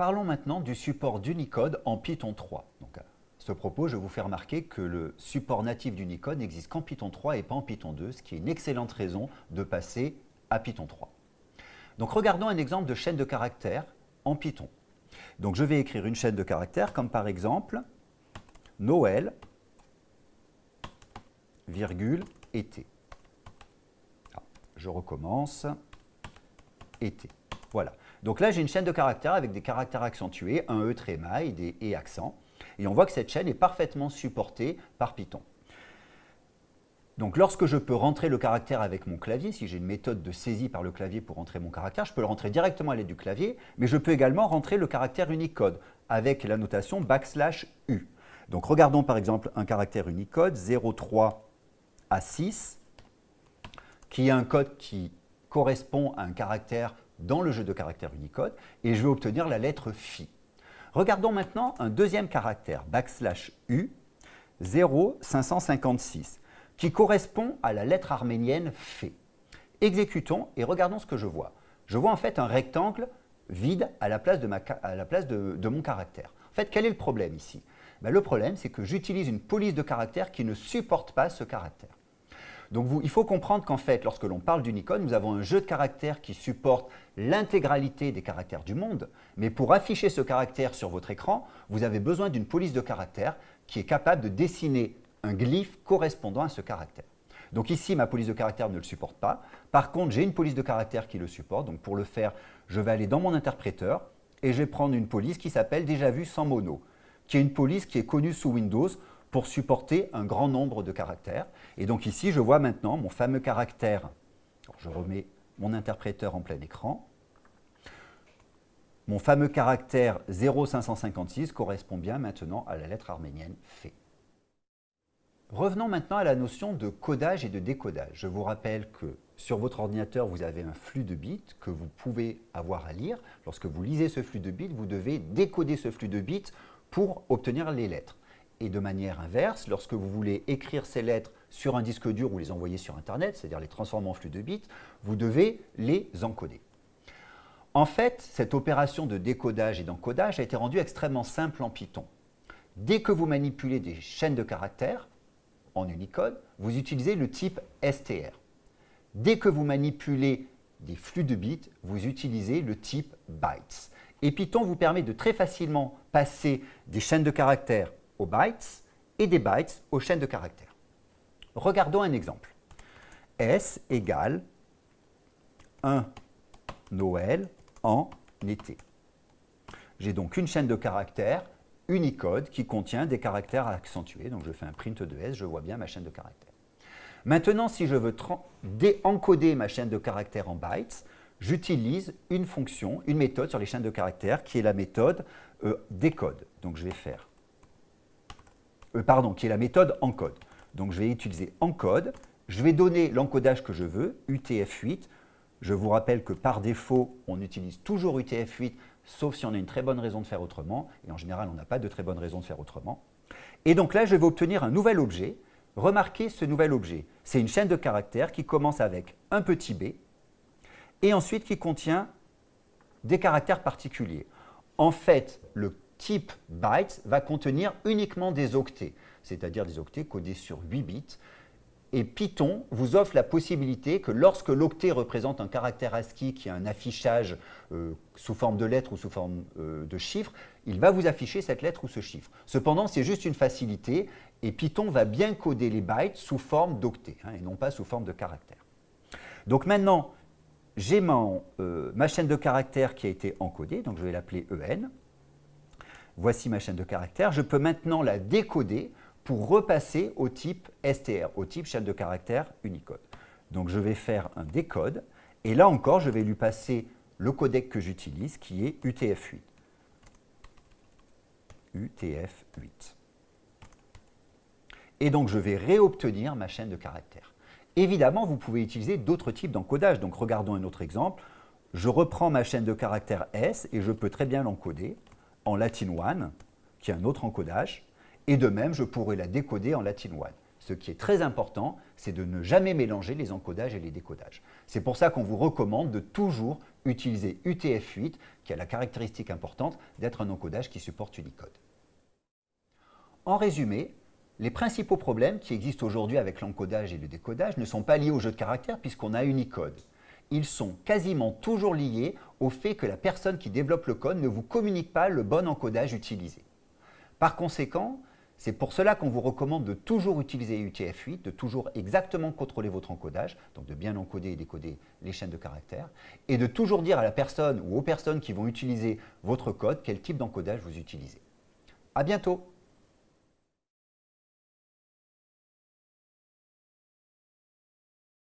Parlons maintenant du support d'Unicode en Python 3. Donc, à ce propos, je vous fais remarquer que le support natif d'Unicode n'existe qu'en Python 3 et pas en Python 2, ce qui est une excellente raison de passer à Python 3. Donc regardons un exemple de chaîne de caractères en Python. Donc je vais écrire une chaîne de caractères comme par exemple Noël, virgule, été. Je recommence, été. Voilà. Donc là, j'ai une chaîne de caractères avec des caractères accentués, un E tréma des E accents. Et on voit que cette chaîne est parfaitement supportée par Python. Donc lorsque je peux rentrer le caractère avec mon clavier, si j'ai une méthode de saisie par le clavier pour rentrer mon caractère, je peux le rentrer directement à l'aide du clavier, mais je peux également rentrer le caractère Unicode avec la notation backslash U. Donc regardons par exemple un caractère Unicode 03 à 6, qui est un code qui correspond à un caractère dans le jeu de caractères Unicode, et je vais obtenir la lettre Phi. Regardons maintenant un deuxième caractère, backslash U, 0556, qui correspond à la lettre arménienne Fé. Exécutons et regardons ce que je vois. Je vois en fait un rectangle vide à la place de, mon caractère. En fait, quel est le problème ici? Ben, Le problème, c'est que j'utilise une police de caractère qui ne supporte pas ce caractère. Donc il faut comprendre qu'en fait, lorsque l'on parle d'Unicode, nous avons un jeu de caractères qui supporte l'intégralité des caractères du monde, mais pour afficher ce caractère sur votre écran, vous avez besoin d'une police de caractère qui est capable de dessiner un glyphe correspondant à ce caractère. Donc ici, ma police de caractère ne le supporte pas. Par contre, j'ai une police de caractère qui le supporte. Donc pour le faire, je vais aller dans mon interpréteur et je vais prendre une police qui s'appelle déjà vu sans mono, qui est une police qui est connue sous Windows pour supporter un grand nombre de caractères. Et donc ici, je vois maintenant mon fameux caractère. je remets mon interpréteur en plein écran. Mon fameux caractère 0556 correspond bien maintenant à la lettre arménienne F. Revenons maintenant à la notion de codage et de décodage. Je vous rappelle que sur votre ordinateur, vous avez un flux de bits que vous pouvez avoir à lire. Lorsque vous lisez ce flux de bits, vous devez décoder ce flux de bits pour obtenir les lettres. Et de manière inverse, lorsque vous voulez écrire ces lettres sur un disque dur ou les envoyer sur Internet, c'est-à-dire les transformer en flux de bits, vous devez les encoder. En fait, cette opération de décodage et d'encodage a été rendue extrêmement simple en Python. Dès que vous manipulez des chaînes de caractères en Unicode, vous utilisez le type str. Dès que vous manipulez des flux de bits, vous utilisez le type bytes. Et Python vous permet de très facilement passer des chaînes de caractères bytes et des bytes aux chaînes de caractères. Regardons un exemple. S égale 1 Noël en été. J'ai donc une chaîne de caractères Unicode qui contient des caractères accentués. Donc je fais un print de S, je vois bien ma chaîne de caractères. Maintenant, si je veux déencoder ma chaîne de caractères en bytes, j'utilise une fonction, une méthode sur les chaînes de caractères qui est la méthode euh, décode. Donc je vais faire euh, pardon, qui est la méthode encode. Donc je vais utiliser encode, je vais donner l'encodage que je veux, UTF-8. Je vous rappelle que par défaut, on utilise toujours UTF-8, sauf si on a une très bonne raison de faire autrement, et en général, on n'a pas de très bonne raison de faire autrement. Et donc là, je vais obtenir un nouvel objet. Remarquez ce nouvel objet. C'est une chaîne de caractères qui commence avec un petit b, et ensuite qui contient des caractères particuliers. En fait, le type bytes va contenir uniquement des octets, c'est-à-dire des octets codés sur 8 bits. Et Python vous offre la possibilité que lorsque l'octet représente un caractère ASCII qui a un affichage euh, sous forme de lettre ou sous forme euh, de chiffre, il va vous afficher cette lettre ou ce chiffre. Cependant, c'est juste une facilité et Python va bien coder les bytes sous forme d'octets hein, et non pas sous forme de caractères. Donc maintenant, j'ai euh, ma chaîne de caractères qui a été encodée, donc je vais l'appeler EN voici ma chaîne de caractères. Je peux maintenant la décoder pour repasser au type str, au type chaîne de caractères Unicode. Donc je vais faire un décode, et là encore, je vais lui passer le codec que j'utilise, qui est UTF-8. UTF-8. Et donc je vais réobtenir ma chaîne de caractères. Évidemment, vous pouvez utiliser d'autres types d'encodage. Donc regardons un autre exemple. Je reprends ma chaîne de caractères S et je peux très bien l'encoder en Latin 1, qui est un autre encodage, et de même, je pourrais la décoder en Latin 1. ce qui est très important, c'est de ne jamais mélanger les encodages et les décodages. C'est pour ça qu'on vous recommande de toujours utiliser UTF-8, qui a la caractéristique importante d'être un encodage qui supporte Unicode. En résumé, les principaux problèmes qui existent aujourd'hui avec l'encodage et le décodage ne sont pas liés au jeu de caractères puisqu'on a Unicode. Ils sont quasiment toujours liés au fait que la personne qui développe le code ne vous communique pas le bon encodage utilisé. Par conséquent, c'est pour cela qu'on vous recommande de toujours utiliser UTF-8, de toujours exactement contrôler votre encodage, donc de bien encoder et décoder les chaînes de caractères, et de toujours dire à la personne ou aux personnes qui vont utiliser votre code quel type d'encodage vous utilisez. À bientôt